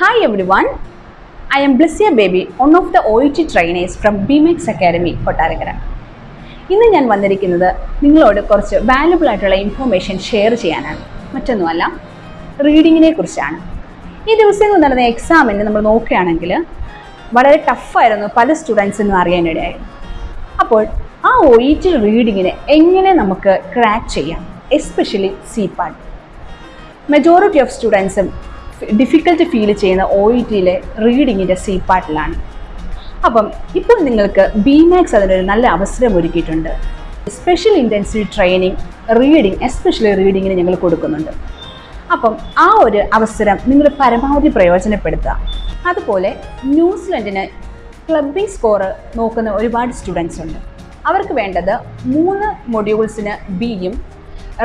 Hi everyone, I am Blessia Baby, one of the OET trainees from BMX Academy, Kottarakkara ഇന്ന് ഞാൻ വന്നിരിക്കുന്നത് നിങ്ങളോട് കുറച്ച് വാല്യുബിൾ ആയിട്ടുള്ള ഇൻഫർമേഷൻ ഷെയർ ചെയ്യാനാണ്. മറ്റൊന്നുമല്ല റീഡിങ്ങിനെ കുറിച്ചാണ്. ഈ ദിവസങ്ങൾ നടന്ന എക്സാമിന് നമ്മൾ നോക്കുകയാണെങ്കിൽ വളരെ ടഫായിരുന്നു പല സ്റ്റുഡൻസിനും അറിയാനിടയായി അപ്പോൾ ആ ഒ ടി റീഡിങ്ങിനെ എങ്ങനെ നമുക്ക് ക്രാക്ക് ചെയ്യാം especially C part majority of സ്റ്റുഡൻസും difficult feel ചെയ്യുന്ന ഒ ഇ ടിയിലെ റീഡിങ്ങിന്റെ സി പാർട്ടിലാണ് അപ്പം ഇപ്പോൾ നിങ്ങൾക്ക് ബി മാക്സ് അതിനൊരു നല്ല അവസരം ഒരുക്കിയിട്ടുണ്ട്. Special intensive training reading especially റീഡിങ്ങിന് ഞങ്ങൾ കൊടുക്കുന്നുണ്ട്. അപ്പം ആ ഒരു അവസരം നിങ്ങൾ പരമാവധി പ്രയോജനപ്പെടുത്തുക. അതുപോലെ ന്യൂസിലൻഡിന് ക്ലബിംഗ് സ്കോറ് നോക്കുന്ന ഒരുപാട് സ്റ്റുഡൻസ് ഉണ്ട്. അവർക്ക് വേണ്ടത് മൂന്ന് മൊഡ്യൂൾസിന് ബിയും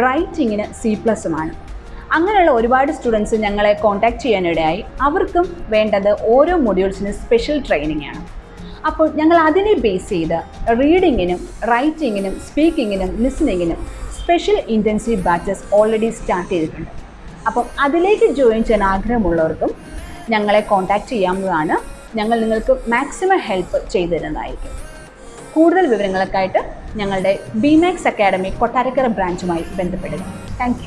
റൈറ്റിങ്ങിന് സി പ്ലസുമാണ് അങ്ങനെയുള്ള ഒരുപാട് സ്റ്റുഡൻസ് ഞങ്ങളെ കോൺടാക്ട് ചെയ്യാനിടയായി. അവർക്കും വേണ്ടത് ഓരോ മൊഡ്യൂൾസിന് സ്പെഷ്യൽ ട്രെയിനിങ് ആണ്. അപ്പോൾ ഞങ്ങൾ അതിനെ ബേസ് ചെയ്ത് റീഡിങ്ങിനും റൈറ്റിങ്ങിനും സ്പീക്കിങ്ങിനും ലിസണിങ്ങിനും special intensive batches already start ചെയ്തിട്ടുണ്ട്. അപ്പം അതിലേക്ക് ജോയിൻ ചെയ്യാൻ ആഗ്രഹമുള്ളവർക്കും ഞങ്ങളെ കോൺടാക്റ്റ് ചെയ്യാവുന്നതാണ്. ഞങ്ങൾ നിങ്ങൾക്ക് മാക്സിമം ഹെൽപ്പ് ചെയ്തു തരുന്നതായിരിക്കും കൂടുതൽ വിവരങ്ങൾക്കായിട്ട് ഞങ്ങളുടെ ബിമാക്സ് അക്കാഡമി കൊട്ടാരക്കര ബ്രാഞ്ചുമായി ബന്ധപ്പെടുക. താങ്ക്